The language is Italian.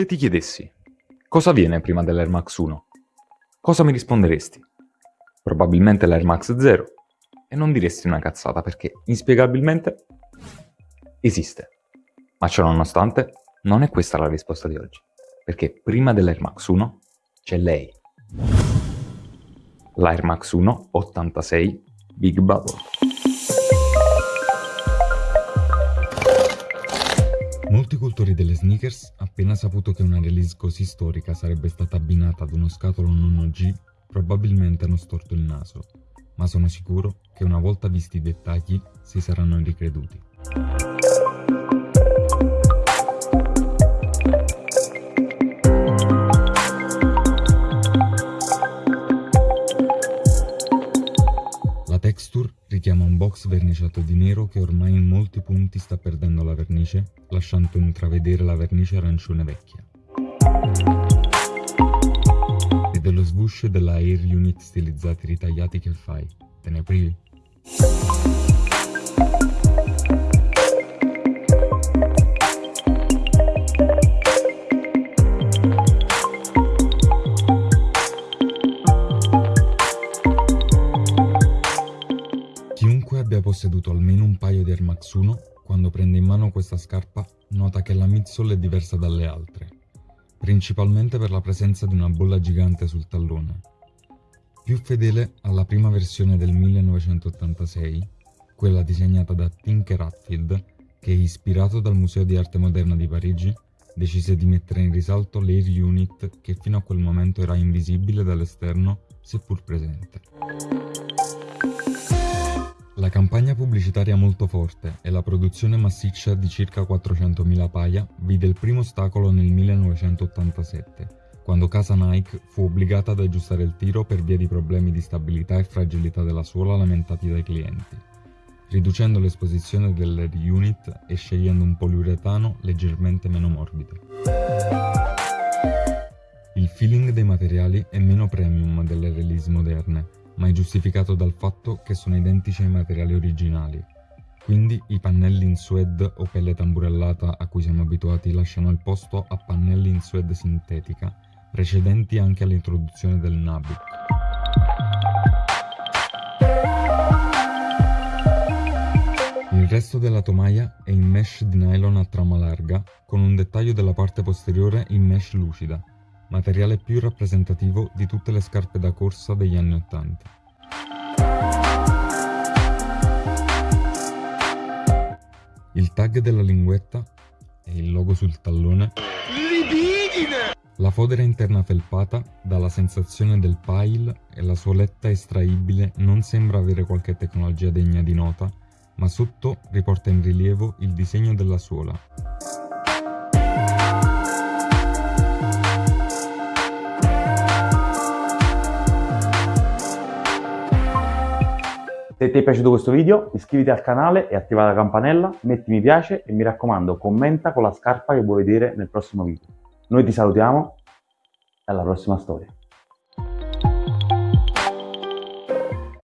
Se ti chiedessi cosa viene prima dell'Air Max 1, cosa mi risponderesti? Probabilmente l'Air Max 0 e non diresti una cazzata perché inspiegabilmente esiste. Ma ciò nonostante non è questa la risposta di oggi, perché prima dell'Air Max 1 c'è lei. L'Air Max 1 86 Big Bubble. Molti cultori delle sneakers, appena saputo che una release così storica sarebbe stata abbinata ad uno scatolo non OG, probabilmente hanno storto il naso, ma sono sicuro che una volta visti i dettagli si saranno ricreduti. La texture richiama un box verniciato di nero che ormai in molti punti sta perdendo la vernice, lasciando intravedere la vernice arancione vecchia. E dello swoosh della Air Unit stilizzati ritagliati che fai? Te ne privi? Posseduto almeno un paio di Air Max 1, quando prende in mano questa scarpa, nota che la midsole è diversa dalle altre, principalmente per la presenza di una bolla gigante sul tallone. Più fedele alla prima versione del 1986, quella disegnata da Tinker Hatfield, che ispirato dal Museo di Arte Moderna di Parigi, decise di mettere in risalto l'Air Unit che fino a quel momento era invisibile dall'esterno, seppur presente. La campagna pubblicitaria molto forte e la produzione massiccia di circa 400.000 paia vide il primo ostacolo nel 1987, quando casa Nike fu obbligata ad aggiustare il tiro per via di problemi di stabilità e fragilità della suola lamentati dai clienti, riducendo l'esposizione dell'air unit e scegliendo un poliuretano leggermente meno morbido. Il feeling dei materiali è meno premium delle release moderne, ma è giustificato dal fatto che sono identici ai materiali originali. Quindi i pannelli in suede o pelle tamburellata a cui siamo abituati lasciano il posto a pannelli in suede sintetica, precedenti anche all'introduzione del Nabu. Il resto della tomaia è in mesh di nylon a trama larga, con un dettaglio della parte posteriore in mesh lucida, materiale più rappresentativo di tutte le scarpe da corsa degli anni Ottanta. Il tag della linguetta e il logo sul tallone Libidine! La fodera interna felpata dà la sensazione del pile e la suoletta estraibile non sembra avere qualche tecnologia degna di nota, ma sotto riporta in rilievo il disegno della suola. Se ti è piaciuto questo video iscriviti al canale e attiva la campanella, metti mi piace e mi raccomando commenta con la scarpa che vuoi vedere nel prossimo video. Noi ti salutiamo e alla prossima storia.